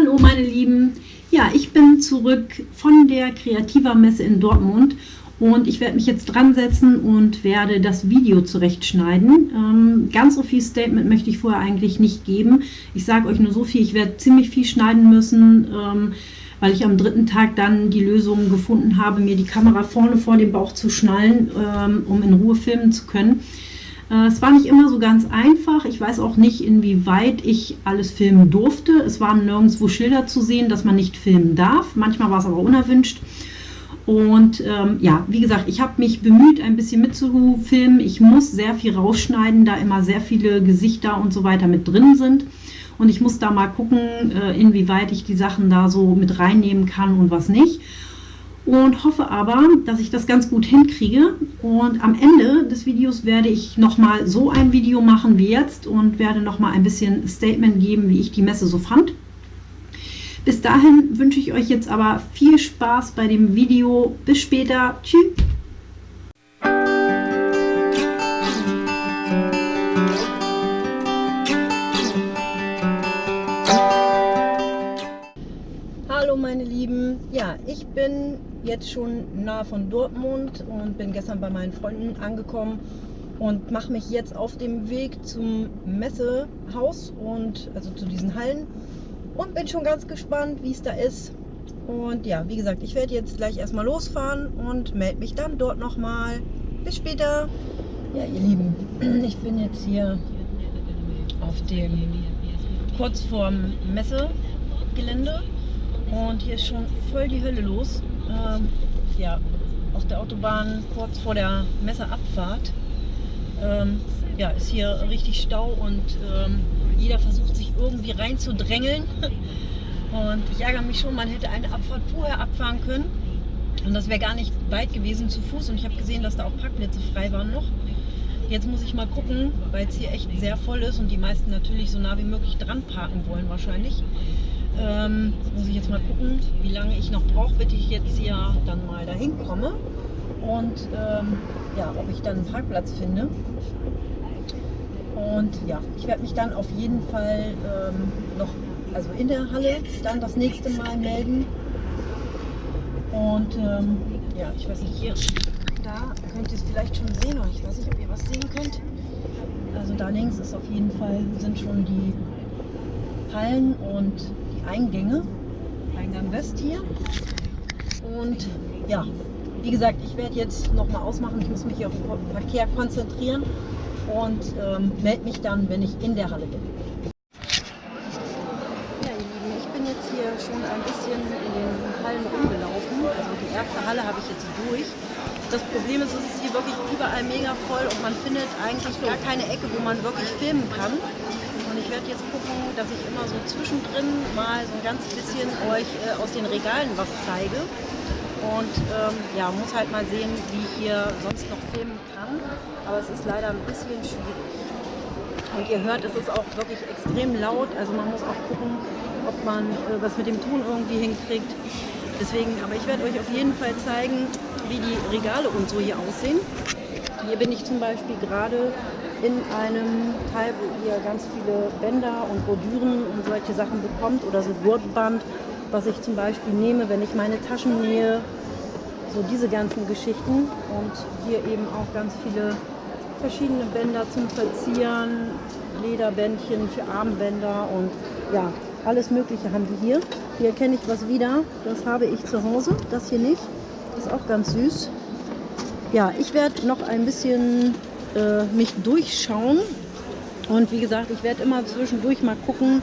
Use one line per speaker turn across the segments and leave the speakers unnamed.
Hallo meine Lieben, ja ich bin zurück von der Kreativer Messe in Dortmund und ich werde mich jetzt dran setzen und werde das Video zurechtschneiden. Ähm, ganz so viel Statement möchte ich vorher eigentlich nicht geben. Ich sage euch nur so viel, ich werde ziemlich viel schneiden müssen, ähm, weil ich am dritten Tag dann die Lösung gefunden habe, mir die Kamera vorne vor dem Bauch zu schnallen, ähm, um in Ruhe filmen zu können. Äh, es war nicht immer so ganz einfach. Ich weiß auch nicht, inwieweit ich alles filmen durfte. Es waren nirgendwo Schilder zu sehen, dass man nicht filmen darf. Manchmal war es aber unerwünscht. Und ähm, ja, wie gesagt, ich habe mich bemüht, ein bisschen mitzufilmen. Ich muss sehr viel rausschneiden, da immer sehr viele Gesichter und so weiter mit drin sind. Und ich muss da mal gucken, äh, inwieweit ich die Sachen da so mit reinnehmen kann und was nicht. Und hoffe aber, dass ich das ganz gut hinkriege. Und am Ende des Videos werde ich nochmal so ein Video machen wie jetzt und werde nochmal ein bisschen Statement geben, wie ich die Messe so fand. Bis dahin wünsche ich euch jetzt aber viel Spaß bei dem Video. Bis später. Tschüss. Ich bin jetzt schon nahe von Dortmund und bin gestern bei meinen Freunden angekommen und mache mich jetzt auf dem Weg zum Messehaus und also zu diesen Hallen und bin schon ganz gespannt, wie es da ist. Und ja, wie gesagt, ich werde jetzt gleich erstmal losfahren und melde mich dann dort nochmal. Bis später. Ja, ihr Lieben, ich bin jetzt hier auf dem kurz vorm Messegelände und hier ist schon voll die Hölle los. Ähm, ja, auf der Autobahn kurz vor der Messeabfahrt ähm, ja, ist hier richtig Stau und ähm, jeder versucht sich irgendwie reinzudrängeln. Und ich ärgere mich schon, man hätte eine Abfahrt vorher abfahren können. Und das wäre gar nicht weit gewesen zu Fuß. Und ich habe gesehen, dass da auch Parkplätze frei waren noch. Jetzt muss ich mal gucken, weil es hier echt sehr voll ist und die meisten natürlich so nah wie möglich dran parken wollen wahrscheinlich. Ähm, muss ich jetzt mal gucken, wie lange ich noch brauche, bis ich jetzt hier dann mal dahin komme. Und ähm, ja, ob ich dann einen Parkplatz finde. Und ja, ich werde mich dann auf jeden Fall ähm, noch, also in der Halle, dann das nächste Mal melden. Und ähm, ja, ich weiß nicht, hier, da könnt ihr es vielleicht schon sehen, oder ich weiß nicht, ob ihr was sehen könnt. Also da links ist auf jeden Fall, sind schon die Hallen und Eingänge. Eingang West hier. Und ja, wie gesagt, ich werde jetzt nochmal ausmachen. Ich muss mich hier auf den Verkehr konzentrieren und ähm, melde mich dann, wenn ich in der Halle bin. Ja, ihr Lieben, ich bin jetzt hier schon ein bisschen in den Hallen rumgelaufen. Also die erste Halle habe ich jetzt durch. Das Problem ist, es ist hier wirklich überall mega voll und man findet eigentlich gar keine Ecke, wo man wirklich filmen kann. Werde jetzt gucken, dass ich immer so zwischendrin mal so ein ganz bisschen euch äh, aus den Regalen was zeige. Und ähm, ja, muss halt mal sehen, wie ich hier sonst noch filmen kann. Aber es ist leider ein bisschen schwierig. Und ihr hört, es ist auch wirklich extrem laut. Also man muss auch gucken, ob man äh, was mit dem Ton irgendwie hinkriegt. Deswegen, aber ich werde euch auf jeden Fall zeigen, wie die Regale und so hier aussehen. Hier bin ich zum Beispiel gerade in einem Teil, wo ihr ganz viele Bänder und Bordüren und solche Sachen bekommt oder so Gurtband was ich zum Beispiel nehme, wenn ich meine Taschen nähe, so diese ganzen Geschichten und hier eben auch ganz viele verschiedene Bänder zum Verzieren, Lederbändchen für Armbänder und ja, alles mögliche haben wir hier. Hier erkenne ich was wieder, das habe ich zu Hause, das hier nicht, ist auch ganz süß. Ja, ich werde noch ein bisschen äh, mich durchschauen und wie gesagt, ich werde immer zwischendurch mal gucken,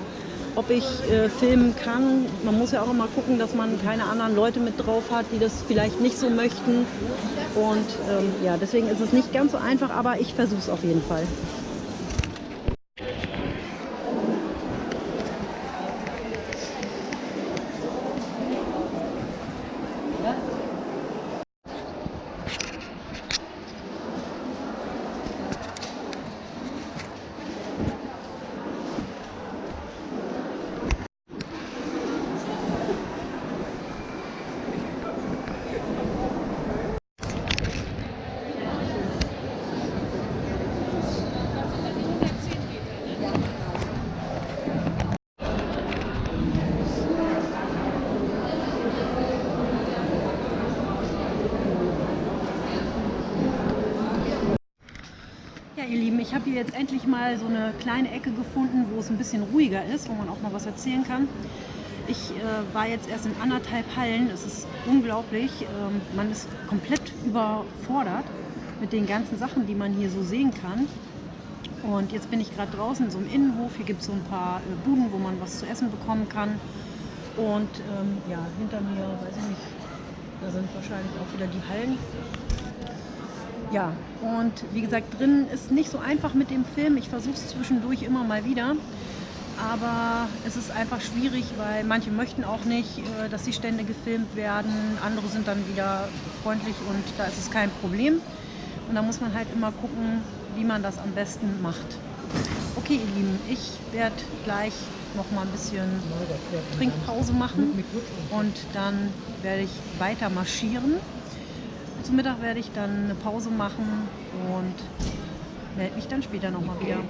ob ich äh, filmen kann. Man muss ja auch immer gucken, dass man keine anderen Leute mit drauf hat, die das vielleicht nicht so möchten. Und ähm, ja, deswegen ist es nicht ganz so einfach, aber ich versuche es auf jeden Fall. Ich habe hier jetzt endlich mal so eine kleine Ecke gefunden, wo es ein bisschen ruhiger ist, wo man auch mal was erzählen kann. Ich äh, war jetzt erst in anderthalb Hallen. Es ist unglaublich. Ähm, man ist komplett überfordert mit den ganzen Sachen, die man hier so sehen kann. Und jetzt bin ich gerade draußen in so einem Innenhof. Hier gibt es so ein paar äh, Buden, wo man was zu essen bekommen kann. Und ähm, ja, hinter mir, weiß ich nicht, da sind wahrscheinlich auch wieder die Hallen. Ja, und wie gesagt, drin ist nicht so einfach mit dem Film. Ich versuche es zwischendurch immer mal wieder. Aber es ist einfach schwierig, weil manche möchten auch nicht, äh, dass die Stände gefilmt werden. Andere sind dann wieder freundlich und da ist es kein Problem. Und da muss man halt immer gucken, wie man das am besten macht. Okay, ihr Lieben, ich werde gleich noch mal ein bisschen Trinkpause machen und dann werde ich weiter marschieren. Zum Mittag werde ich dann eine Pause machen und melde mich dann später nochmal wieder.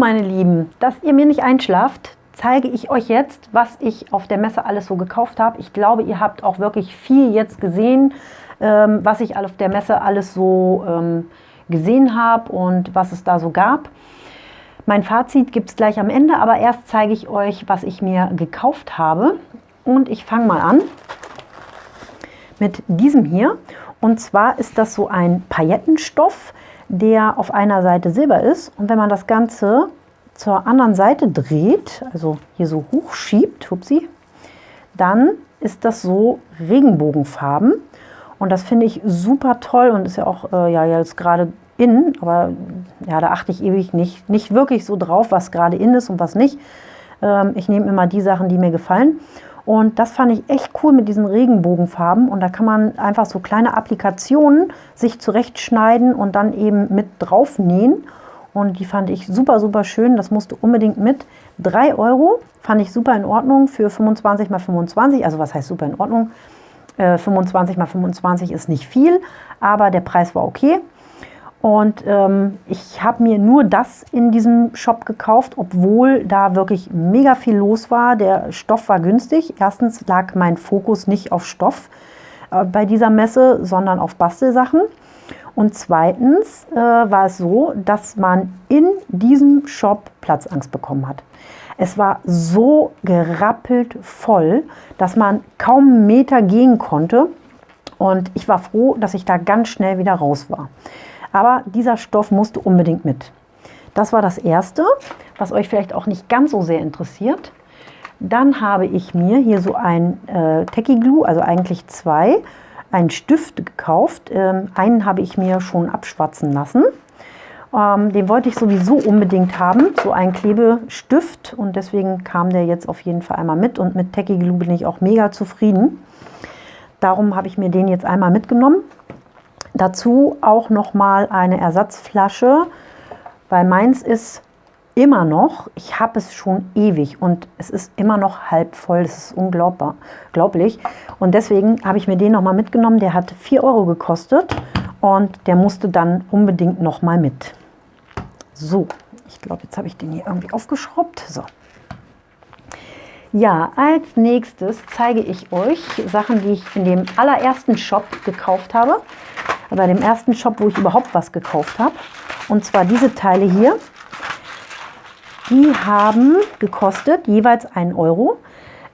Meine Lieben, dass ihr mir nicht einschlaft, zeige ich euch jetzt, was ich auf der Messe alles so gekauft habe. Ich glaube, ihr habt auch wirklich viel jetzt gesehen, ähm, was ich auf der Messe alles so ähm, gesehen habe und was es da so gab. Mein Fazit gibt es gleich am Ende, aber erst zeige ich euch, was ich mir gekauft habe. Und ich fange mal an mit diesem hier. Und zwar ist das so ein Paillettenstoff, der auf einer Seite silber ist. Und wenn man das Ganze zur anderen Seite dreht, also hier so hochschiebt, hupsi, dann ist das so Regenbogenfarben. Und das finde ich super toll und ist ja auch äh, ja, jetzt gerade in, aber ja, da achte ich ewig nicht, nicht wirklich so drauf, was gerade in ist und was nicht. Ähm, ich nehme immer die Sachen, die mir gefallen. Und das fand ich echt cool mit diesen Regenbogenfarben. Und da kann man einfach so kleine Applikationen sich zurechtschneiden und dann eben mit drauf nähen. Und die fand ich super, super schön. Das musste unbedingt mit. 3 Euro fand ich super in Ordnung für 25 x 25. Also was heißt super in Ordnung? Äh, 25 x 25 ist nicht viel, aber der Preis war okay. Und ähm, ich habe mir nur das in diesem Shop gekauft, obwohl da wirklich mega viel los war. Der Stoff war günstig. Erstens lag mein Fokus nicht auf Stoff äh, bei dieser Messe, sondern auf Bastelsachen. Und zweitens äh, war es so, dass man in diesem Shop Platzangst bekommen hat. Es war so gerappelt voll, dass man kaum einen Meter gehen konnte. Und ich war froh, dass ich da ganz schnell wieder raus war. Aber dieser Stoff musste unbedingt mit. Das war das Erste, was euch vielleicht auch nicht ganz so sehr interessiert. Dann habe ich mir hier so ein äh, Techie Glue, also eigentlich zwei, einen Stift gekauft. Ähm, einen habe ich mir schon abschwatzen lassen. Ähm, den wollte ich sowieso unbedingt haben, so ein Klebestift. Und deswegen kam der jetzt auf jeden Fall einmal mit. Und mit Techie Glue bin ich auch mega zufrieden. Darum habe ich mir den jetzt einmal mitgenommen. Dazu auch noch mal eine Ersatzflasche, weil meins ist immer noch, ich habe es schon ewig und es ist immer noch halb voll. Das ist unglaublich. Und deswegen habe ich mir den noch mal mitgenommen. Der hat 4 Euro gekostet und der musste dann unbedingt noch mal mit. So, ich glaube, jetzt habe ich den hier irgendwie aufgeschraubt. So. Ja, als nächstes zeige ich euch Sachen, die ich in dem allerersten Shop gekauft habe bei dem ersten Shop, wo ich überhaupt was gekauft habe. Und zwar diese Teile hier. Die haben gekostet jeweils 1 Euro.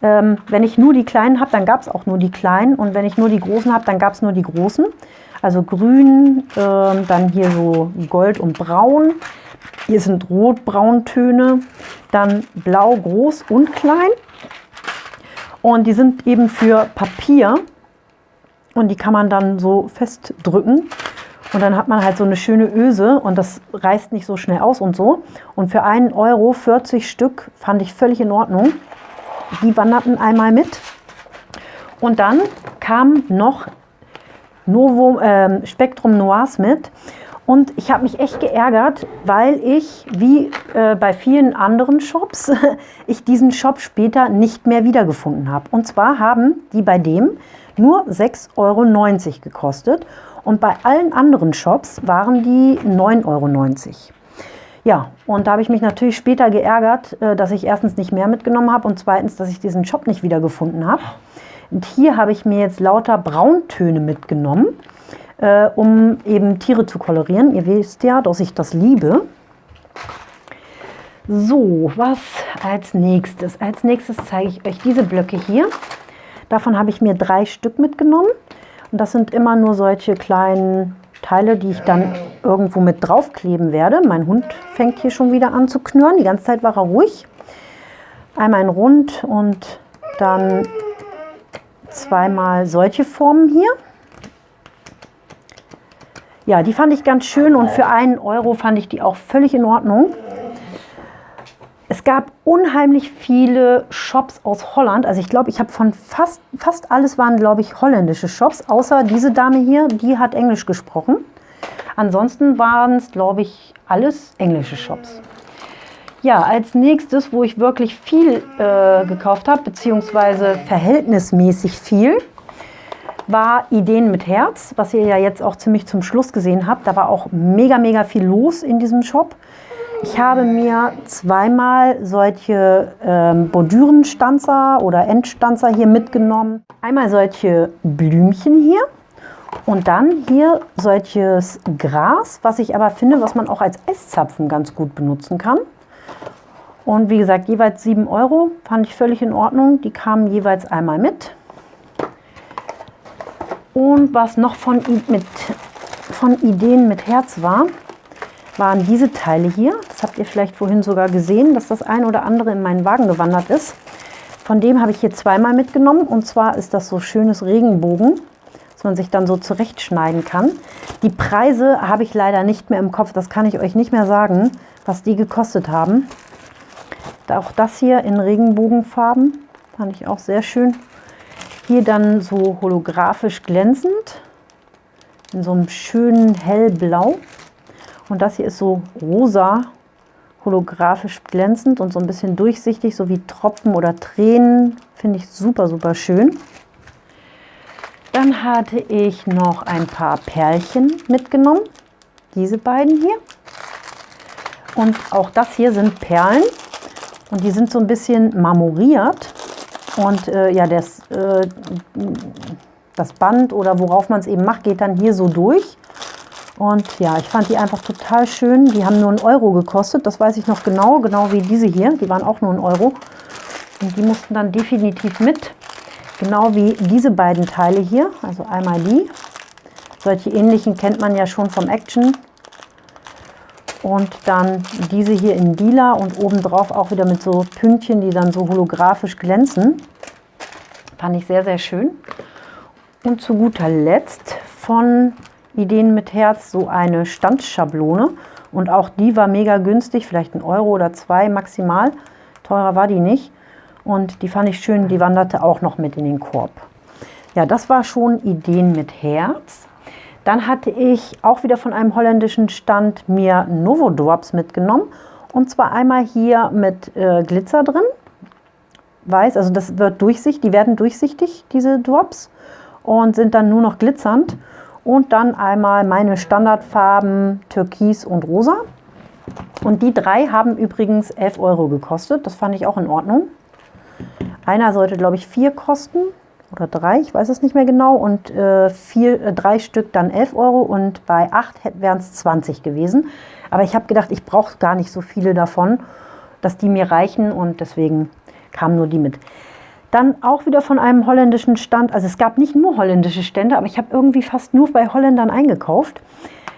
Ähm, wenn ich nur die kleinen habe, dann gab es auch nur die kleinen. Und wenn ich nur die großen habe, dann gab es nur die großen. Also grün, ähm, dann hier so gold und braun. Hier sind rot-braun-Töne. Dann blau, groß und klein. Und die sind eben für Papier und die kann man dann so festdrücken und dann hat man halt so eine schöne Öse und das reißt nicht so schnell aus und so. Und für einen Euro 40 Stück fand ich völlig in Ordnung. Die wanderten einmal mit. Und dann kam noch Novo, äh, Spektrum Noirs mit. Und ich habe mich echt geärgert, weil ich, wie äh, bei vielen anderen Shops, ich diesen Shop später nicht mehr wiedergefunden habe. Und zwar haben die bei dem nur 6,90 Euro gekostet und bei allen anderen Shops waren die 9,90 Euro. Ja, und da habe ich mich natürlich später geärgert, äh, dass ich erstens nicht mehr mitgenommen habe und zweitens, dass ich diesen Shop nicht wiedergefunden habe. Und hier habe ich mir jetzt lauter Brauntöne mitgenommen, äh, um eben Tiere zu kolorieren. Ihr wisst ja, dass ich das liebe. So, was als nächstes? Als nächstes zeige ich euch diese Blöcke hier. Davon habe ich mir drei Stück mitgenommen. Und das sind immer nur solche kleinen Teile, die ich dann irgendwo mit draufkleben werde. Mein Hund fängt hier schon wieder an zu knurren. Die ganze Zeit war er ruhig. Einmal in rund und dann zweimal solche Formen hier. Ja, die fand ich ganz schön und für einen Euro fand ich die auch völlig in Ordnung. Es gab unheimlich viele Shops aus Holland. Also ich glaube, ich habe von fast, fast alles waren, glaube ich, holländische Shops. Außer diese Dame hier, die hat Englisch gesprochen. Ansonsten waren es, glaube ich, alles englische Shops. Ja, als nächstes, wo ich wirklich viel äh, gekauft habe, beziehungsweise verhältnismäßig viel, war Ideen mit Herz, was ihr ja jetzt auch ziemlich zum Schluss gesehen habt. Da war auch mega, mega viel los in diesem Shop. Ich habe mir zweimal solche ähm, Bordürenstanzer oder Endstanzer hier mitgenommen. Einmal solche Blümchen hier und dann hier solches Gras, was ich aber finde, was man auch als Eiszapfen ganz gut benutzen kann. Und wie gesagt, jeweils 7 Euro fand ich völlig in Ordnung. Die kamen jeweils einmal mit. Und was noch von, mit, von Ideen mit Herz war, waren diese Teile hier. Das habt ihr vielleicht vorhin sogar gesehen, dass das ein oder andere in meinen Wagen gewandert ist. Von dem habe ich hier zweimal mitgenommen. Und zwar ist das so schönes Regenbogen, dass man sich dann so zurechtschneiden kann. Die Preise habe ich leider nicht mehr im Kopf. Das kann ich euch nicht mehr sagen, was die gekostet haben. Auch das hier in Regenbogenfarben fand ich auch sehr schön. Hier dann so holographisch glänzend in so einem schönen hellblau. Und das hier ist so rosa, holographisch glänzend und so ein bisschen durchsichtig, so wie Tropfen oder Tränen. Finde ich super, super schön. Dann hatte ich noch ein paar Perlchen mitgenommen. Diese beiden hier. Und auch das hier sind Perlen. Und die sind so ein bisschen marmoriert. Und äh, ja, das, äh, das Band oder worauf man es eben macht, geht dann hier so durch. Und ja, ich fand die einfach total schön. Die haben nur einen Euro gekostet, das weiß ich noch genau, genau wie diese hier. Die waren auch nur einen Euro. Und die mussten dann definitiv mit. Genau wie diese beiden Teile hier, also einmal die. Solche ähnlichen kennt man ja schon vom Action. Und dann diese hier in lila und obendrauf auch wieder mit so Pünktchen, die dann so holographisch glänzen. Fand ich sehr, sehr schön. Und zu guter Letzt von Ideen mit Herz so eine Standschablone. Und auch die war mega günstig, vielleicht ein Euro oder zwei maximal. Teurer war die nicht. Und die fand ich schön, die wanderte auch noch mit in den Korb. Ja, das war schon Ideen mit Herz. Dann hatte ich auch wieder von einem holländischen Stand mir Novo Drops mitgenommen. Und zwar einmal hier mit äh, Glitzer drin. Weiß, also das wird durchsichtig, die werden durchsichtig, diese Drops. Und sind dann nur noch glitzernd. Und dann einmal meine Standardfarben Türkis und Rosa. Und die drei haben übrigens 11 Euro gekostet. Das fand ich auch in Ordnung. Einer sollte, glaube ich, vier kosten oder drei, ich weiß es nicht mehr genau. Und äh, vier, äh, drei Stück dann 11 Euro und bei acht wären es 20 gewesen. Aber ich habe gedacht, ich brauche gar nicht so viele davon, dass die mir reichen und deswegen kamen nur die mit. Dann auch wieder von einem holländischen Stand. Also es gab nicht nur holländische Stände, aber ich habe irgendwie fast nur bei Holländern eingekauft.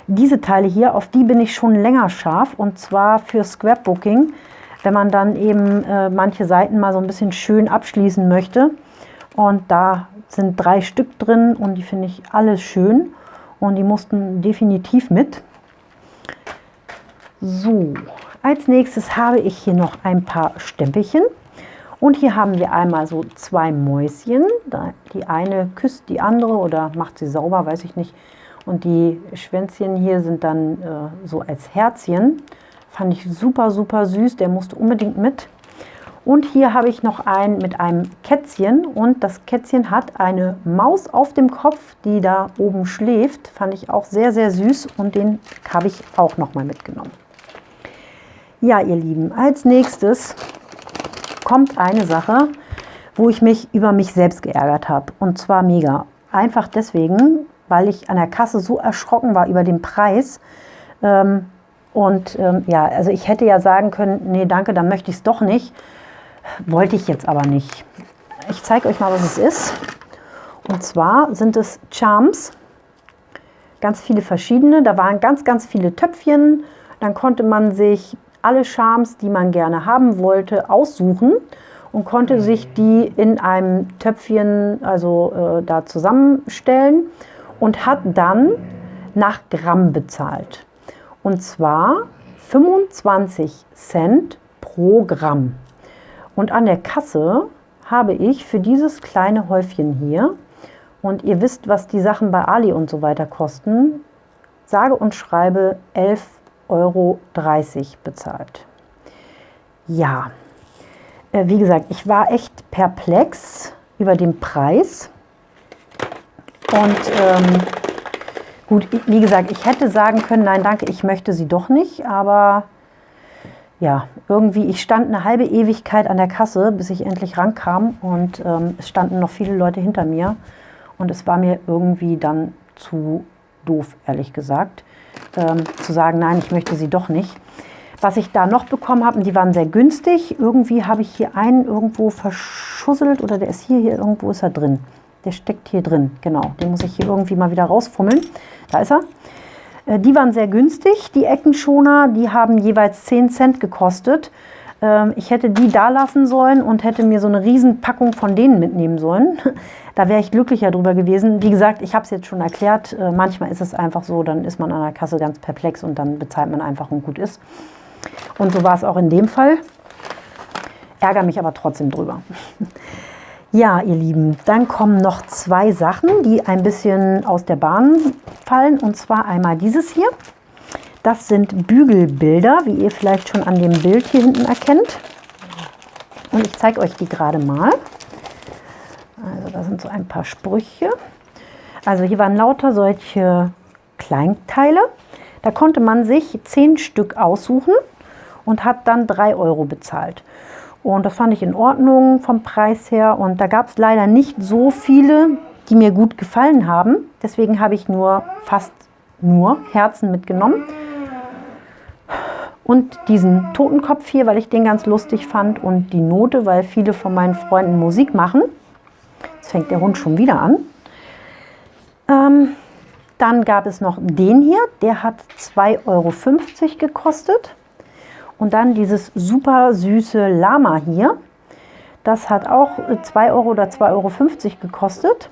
Diese Teile hier, auf die bin ich schon länger scharf und zwar für Scrapbooking, wenn man dann eben äh, manche Seiten mal so ein bisschen schön abschließen möchte. Und da sind drei Stück drin und die finde ich alle schön und die mussten definitiv mit. So, als nächstes habe ich hier noch ein paar Stempelchen. Und hier haben wir einmal so zwei Mäuschen. Die eine küsst die andere oder macht sie sauber, weiß ich nicht. Und die Schwänzchen hier sind dann äh, so als Herzchen. Fand ich super, super süß. Der musste unbedingt mit. Und hier habe ich noch einen mit einem Kätzchen. Und das Kätzchen hat eine Maus auf dem Kopf, die da oben schläft. Fand ich auch sehr, sehr süß. Und den habe ich auch noch mal mitgenommen. Ja, ihr Lieben, als nächstes kommt eine Sache, wo ich mich über mich selbst geärgert habe. Und zwar mega. Einfach deswegen, weil ich an der Kasse so erschrocken war über den Preis. Ähm, und ähm, ja, also ich hätte ja sagen können, nee, danke, dann möchte ich es doch nicht. Wollte ich jetzt aber nicht. Ich zeige euch mal, was es ist. Und zwar sind es Charms. Ganz viele verschiedene. Da waren ganz, ganz viele Töpfchen. Dann konnte man sich alle Charms, die man gerne haben wollte, aussuchen und konnte sich die in einem Töpfchen also äh, da zusammenstellen und hat dann nach Gramm bezahlt. Und zwar 25 Cent pro Gramm. Und an der Kasse habe ich für dieses kleine Häufchen hier, und ihr wisst, was die Sachen bei Ali und so weiter kosten, sage und schreibe 11 Euro bezahlt. Ja, äh, wie gesagt, ich war echt perplex über den Preis. Und ähm, gut, wie gesagt, ich hätte sagen können, nein, danke, ich möchte sie doch nicht. Aber ja, irgendwie, ich stand eine halbe Ewigkeit an der Kasse, bis ich endlich rankam und ähm, es standen noch viele Leute hinter mir und es war mir irgendwie dann zu doof, ehrlich gesagt, ähm, zu sagen, nein, ich möchte sie doch nicht. Was ich da noch bekommen habe, und die waren sehr günstig, irgendwie habe ich hier einen irgendwo verschusselt oder der ist hier, hier irgendwo ist er drin. Der steckt hier drin, genau. Den muss ich hier irgendwie mal wieder rausfummeln. Da ist er. Äh, die waren sehr günstig, die Eckenschoner. Die haben jeweils 10 Cent gekostet. Ähm, ich hätte die da lassen sollen und hätte mir so eine Riesenpackung von denen mitnehmen sollen. Da wäre ich glücklicher drüber gewesen. Wie gesagt, ich habe es jetzt schon erklärt. Äh, manchmal ist es einfach so, dann ist man an der Kasse ganz perplex und dann bezahlt man einfach und gut ist. Und so war es auch in dem Fall. Ärgere mich aber trotzdem drüber. Ja, ihr Lieben, dann kommen noch zwei Sachen, die ein bisschen aus der Bahn fallen. Und zwar einmal dieses hier. Das sind Bügelbilder, wie ihr vielleicht schon an dem Bild hier hinten erkennt. Und ich zeige euch die gerade mal. Also da sind so ein paar Sprüche. Also hier waren lauter solche Kleinteile. Da konnte man sich zehn Stück aussuchen und hat dann drei Euro bezahlt. Und das fand ich in Ordnung vom Preis her. Und da gab es leider nicht so viele, die mir gut gefallen haben. Deswegen habe ich nur fast nur Herzen mitgenommen. Und diesen Totenkopf hier, weil ich den ganz lustig fand. Und die Note, weil viele von meinen Freunden Musik machen. Jetzt fängt der Hund schon wieder an. Ähm, dann gab es noch den hier. Der hat 2,50 Euro gekostet. Und dann dieses super süße Lama hier. Das hat auch 2 Euro oder 2,50 Euro gekostet.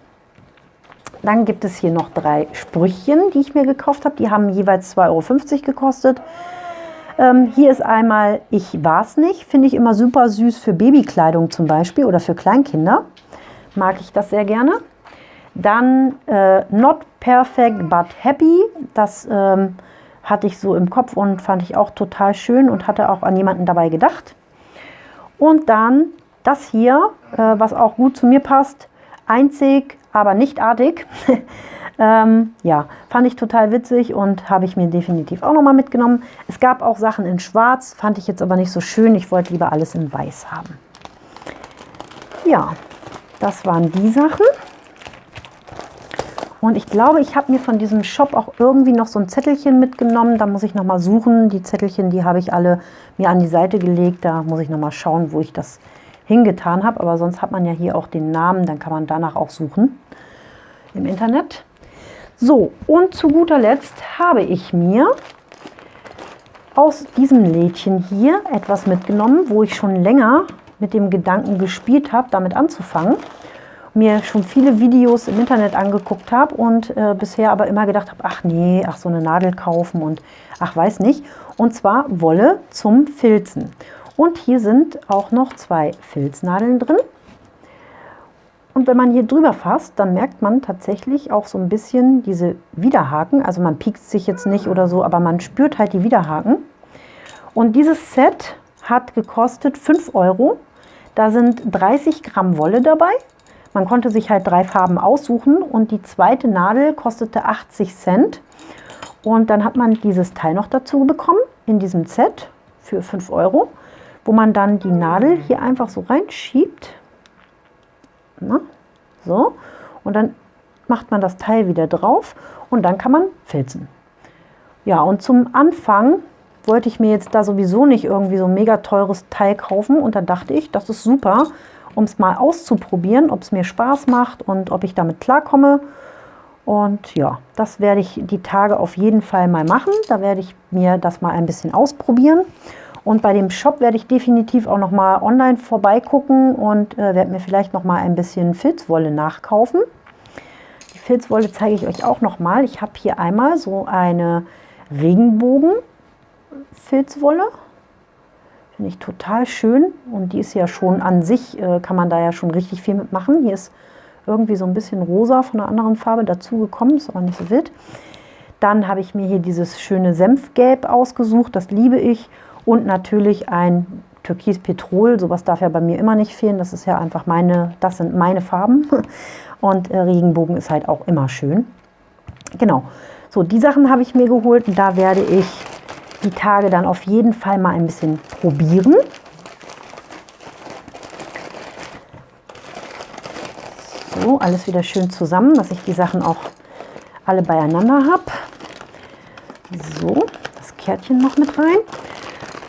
Dann gibt es hier noch drei Sprüchchen, die ich mir gekauft habe. Die haben jeweils 2,50 Euro gekostet. Ähm, hier ist einmal Ich war's nicht. Finde ich immer super süß für Babykleidung zum Beispiel oder für Kleinkinder. Mag ich das sehr gerne. Dann äh, Not Perfect but Happy. Das ähm, hatte ich so im Kopf und fand ich auch total schön und hatte auch an jemanden dabei gedacht. Und dann das hier, äh, was auch gut zu mir passt, einzig, aber nicht artig. ähm, ja, fand ich total witzig und habe ich mir definitiv auch nochmal mitgenommen. Es gab auch Sachen in schwarz, fand ich jetzt aber nicht so schön. Ich wollte lieber alles in weiß haben. Ja, das waren die Sachen. Und ich glaube, ich habe mir von diesem Shop auch irgendwie noch so ein Zettelchen mitgenommen. Da muss ich nochmal suchen. Die Zettelchen, die habe ich alle mir an die Seite gelegt. Da muss ich nochmal schauen, wo ich das hingetan habe. Aber sonst hat man ja hier auch den Namen. Dann kann man danach auch suchen im Internet. So, und zu guter Letzt habe ich mir aus diesem Lädchen hier etwas mitgenommen, wo ich schon länger mit dem Gedanken gespielt habe, damit anzufangen mir schon viele Videos im Internet angeguckt habe und äh, bisher aber immer gedacht habe, ach nee, ach so eine Nadel kaufen und ach weiß nicht. Und zwar Wolle zum Filzen. Und hier sind auch noch zwei Filznadeln drin. Und wenn man hier drüber fasst, dann merkt man tatsächlich auch so ein bisschen diese Widerhaken. Also man piekt sich jetzt nicht oder so, aber man spürt halt die Widerhaken. Und dieses Set hat gekostet 5 Euro. Da sind 30 Gramm Wolle dabei man konnte sich halt drei Farben aussuchen und die zweite Nadel kostete 80 Cent. Und dann hat man dieses Teil noch dazu bekommen in diesem Set für 5 Euro, wo man dann die Nadel hier einfach so reinschiebt. Na, so. Und dann macht man das Teil wieder drauf und dann kann man filzen. Ja, und zum Anfang wollte ich mir jetzt da sowieso nicht irgendwie so ein mega teures Teil kaufen und da dachte ich, das ist super, um es mal auszuprobieren, ob es mir Spaß macht und ob ich damit klarkomme. Und ja, das werde ich die Tage auf jeden Fall mal machen. Da werde ich mir das mal ein bisschen ausprobieren. Und bei dem Shop werde ich definitiv auch noch mal online vorbeigucken und äh, werde mir vielleicht noch mal ein bisschen Filzwolle nachkaufen. Die Filzwolle zeige ich euch auch noch mal. Ich habe hier einmal so eine Regenbogen-Filzwolle. Finde ich total schön und die ist ja schon an sich, äh, kann man da ja schon richtig viel mitmachen. Hier ist irgendwie so ein bisschen rosa von einer anderen Farbe dazu gekommen, ist aber nicht so wild. Dann habe ich mir hier dieses schöne Senfgelb ausgesucht, das liebe ich. Und natürlich ein Türkis Petrol, sowas darf ja bei mir immer nicht fehlen. Das ist ja einfach meine, das sind meine Farben. Und äh, Regenbogen ist halt auch immer schön. Genau, so die Sachen habe ich mir geholt da werde ich die Tage dann auf jeden Fall mal ein bisschen probieren. So, alles wieder schön zusammen, dass ich die Sachen auch alle beieinander habe. So, das Kärtchen noch mit rein.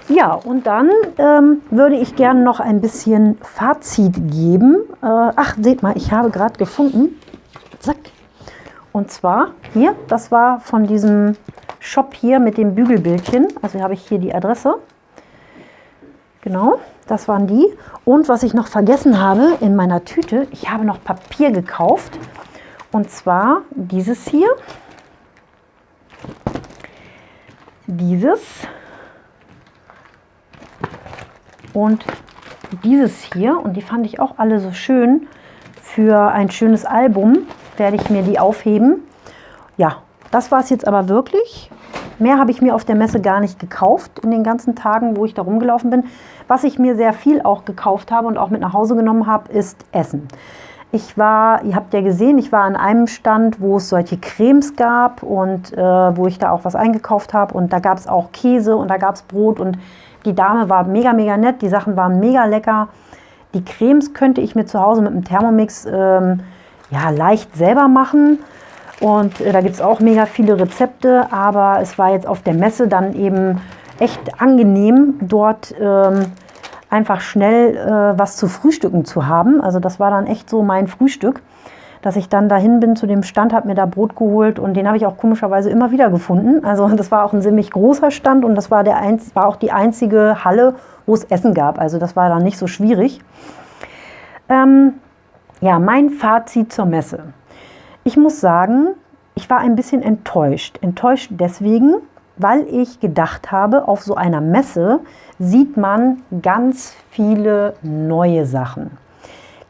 Ja, und dann ähm, würde ich gerne noch ein bisschen Fazit geben. Äh, ach, seht mal, ich habe gerade gefunden. Zack. Und zwar hier, das war von diesem Shop hier mit dem Bügelbildchen. Also habe ich hier die Adresse. Genau, das waren die. Und was ich noch vergessen habe in meiner Tüte, ich habe noch Papier gekauft. Und zwar dieses hier. Dieses. Und dieses hier. Und die fand ich auch alle so schön. Für ein schönes Album werde ich mir die aufheben. Ja, das war es jetzt aber wirklich. Mehr habe ich mir auf der Messe gar nicht gekauft in den ganzen Tagen, wo ich da rumgelaufen bin. Was ich mir sehr viel auch gekauft habe und auch mit nach Hause genommen habe, ist Essen. Ich war, ihr habt ja gesehen, ich war an einem Stand, wo es solche Cremes gab und äh, wo ich da auch was eingekauft habe. Und da gab es auch Käse und da gab es Brot und die Dame war mega, mega nett. Die Sachen waren mega lecker. Die Cremes könnte ich mir zu Hause mit einem Thermomix ähm, ja, leicht selber machen. Und äh, da gibt es auch mega viele Rezepte, aber es war jetzt auf der Messe dann eben echt angenehm, dort ähm, einfach schnell äh, was zu frühstücken zu haben. Also das war dann echt so mein Frühstück, dass ich dann dahin bin zu dem Stand, habe mir da Brot geholt und den habe ich auch komischerweise immer wieder gefunden. Also das war auch ein ziemlich großer Stand und das war, der einz war auch die einzige Halle, wo es Essen gab. Also das war dann nicht so schwierig. Ähm, ja, mein Fazit zur Messe. Ich muss sagen, ich war ein bisschen enttäuscht. Enttäuscht deswegen, weil ich gedacht habe, auf so einer Messe sieht man ganz viele neue Sachen.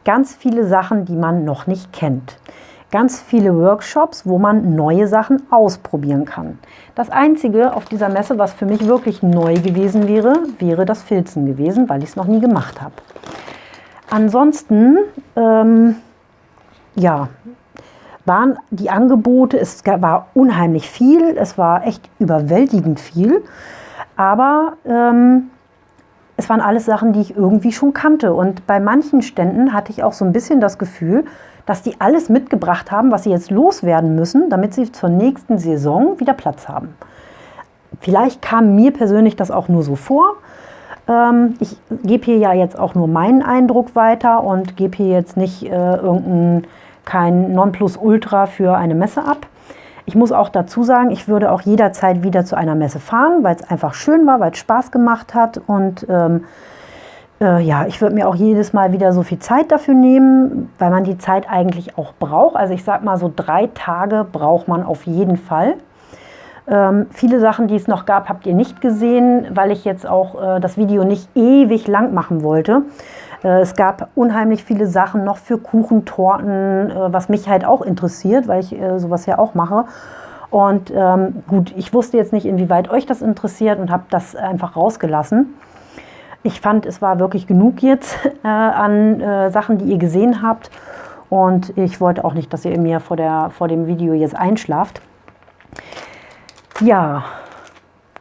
Ganz viele Sachen, die man noch nicht kennt. Ganz viele Workshops, wo man neue Sachen ausprobieren kann. Das Einzige auf dieser Messe, was für mich wirklich neu gewesen wäre, wäre das Filzen gewesen, weil ich es noch nie gemacht habe. Ansonsten, ähm, ja, waren die Angebote, es war unheimlich viel, es war echt überwältigend viel, aber ähm, es waren alles Sachen, die ich irgendwie schon kannte. Und bei manchen Ständen hatte ich auch so ein bisschen das Gefühl, dass die alles mitgebracht haben, was sie jetzt loswerden müssen, damit sie zur nächsten Saison wieder Platz haben. Vielleicht kam mir persönlich das auch nur so vor. Ähm, ich gebe hier ja jetzt auch nur meinen Eindruck weiter und gebe hier jetzt nicht äh, irgendeinen kein Nonplusultra für eine Messe ab. Ich muss auch dazu sagen, ich würde auch jederzeit wieder zu einer Messe fahren, weil es einfach schön war, weil es Spaß gemacht hat und ähm, äh, ja, ich würde mir auch jedes Mal wieder so viel Zeit dafür nehmen, weil man die Zeit eigentlich auch braucht. Also ich sage mal, so drei Tage braucht man auf jeden Fall. Ähm, viele Sachen, die es noch gab, habt ihr nicht gesehen, weil ich jetzt auch äh, das Video nicht ewig lang machen wollte. Äh, es gab unheimlich viele Sachen noch für Kuchen, Torten, äh, was mich halt auch interessiert, weil ich äh, sowas ja auch mache. Und ähm, gut, ich wusste jetzt nicht, inwieweit euch das interessiert und habe das einfach rausgelassen. Ich fand, es war wirklich genug jetzt äh, an äh, Sachen, die ihr gesehen habt. Und ich wollte auch nicht, dass ihr mir vor, der, vor dem Video jetzt einschlaft. Ja,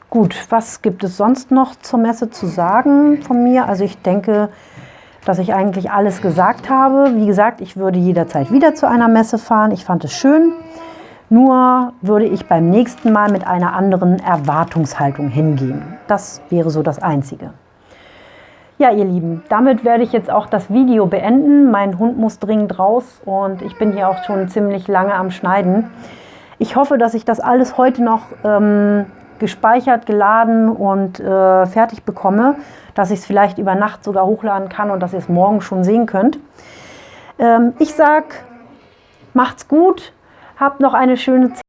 gut, was gibt es sonst noch zur Messe zu sagen von mir? Also ich denke, dass ich eigentlich alles gesagt habe. Wie gesagt, ich würde jederzeit wieder zu einer Messe fahren. Ich fand es schön. Nur würde ich beim nächsten Mal mit einer anderen Erwartungshaltung hingehen. Das wäre so das Einzige. Ja, ihr Lieben, damit werde ich jetzt auch das Video beenden. Mein Hund muss dringend raus und ich bin hier auch schon ziemlich lange am Schneiden. Ich hoffe, dass ich das alles heute noch ähm, gespeichert, geladen und äh, fertig bekomme, dass ich es vielleicht über Nacht sogar hochladen kann und dass ihr es morgen schon sehen könnt. Ähm, ich sage, macht's gut, habt noch eine schöne Zeit.